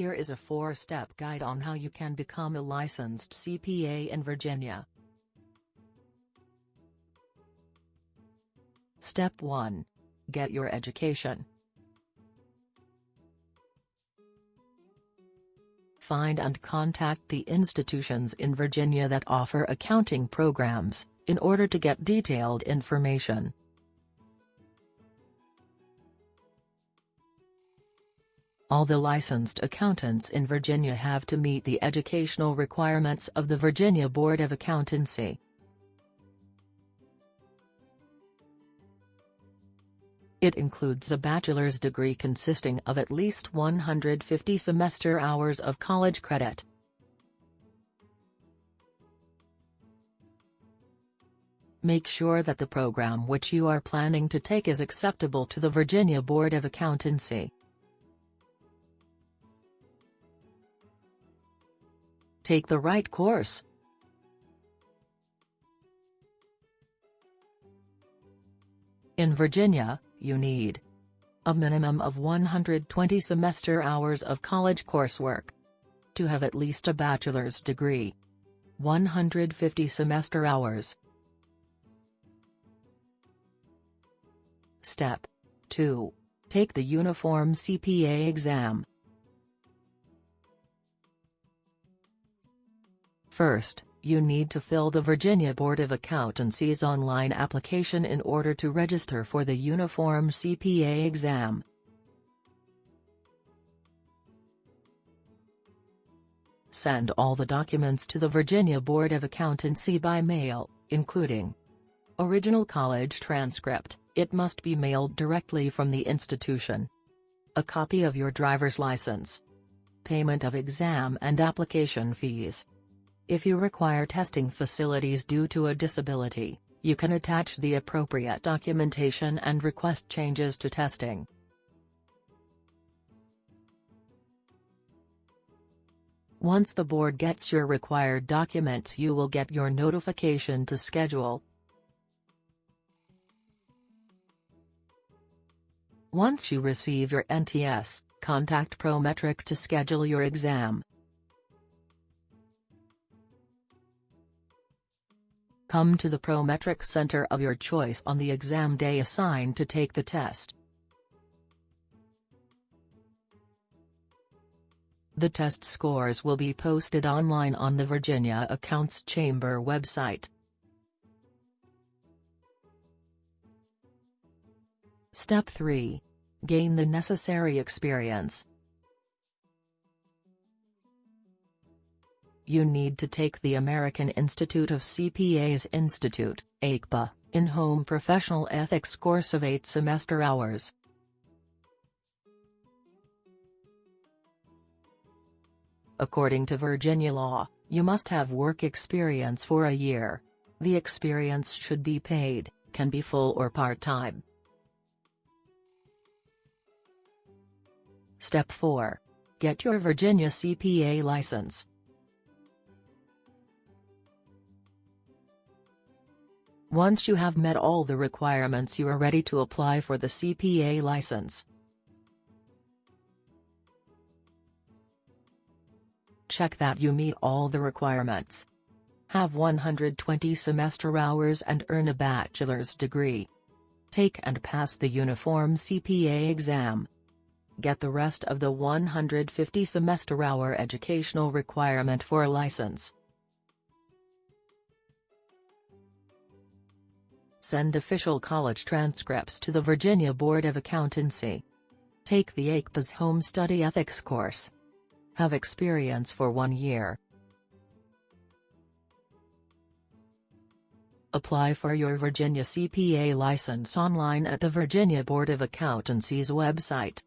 Here is a four-step guide on how you can become a licensed CPA in Virginia. Step 1. Get your education. Find and contact the institutions in Virginia that offer accounting programs, in order to get detailed information. All the licensed accountants in Virginia have to meet the educational requirements of the Virginia Board of Accountancy. It includes a bachelor's degree consisting of at least 150 semester hours of college credit. Make sure that the program which you are planning to take is acceptable to the Virginia Board of Accountancy. Take the right course. In Virginia, you need a minimum of 120 semester hours of college coursework. To have at least a bachelor's degree. 150 semester hours. Step 2. Take the Uniform CPA exam. First, you need to fill the Virginia Board of Accountancy's online application in order to register for the Uniform CPA exam. Send all the documents to the Virginia Board of Accountancy by mail, including Original college transcript, it must be mailed directly from the institution. A copy of your driver's license. Payment of exam and application fees. If you require testing facilities due to a disability, you can attach the appropriate documentation and request changes to testing. Once the board gets your required documents you will get your notification to schedule. Once you receive your NTS, contact Prometric to schedule your exam. Come to the Prometric center of your choice on the exam day assigned to take the test. The test scores will be posted online on the Virginia Accounts Chamber website. Step 3. Gain the necessary experience. You need to take the American Institute of CPAs Institute, AICPA, in-home professional ethics course of 8 semester hours. According to Virginia law, you must have work experience for a year. The experience should be paid, can be full or part-time. Step 4. Get your Virginia CPA license. Once you have met all the requirements you are ready to apply for the CPA license. Check that you meet all the requirements. Have 120 semester hours and earn a bachelor's degree. Take and pass the uniform CPA exam. Get the rest of the 150 semester hour educational requirement for a license. Send official college transcripts to the Virginia Board of Accountancy. Take the AICPA's Home Study Ethics course. Have experience for one year. Apply for your Virginia CPA license online at the Virginia Board of Accountancy's website.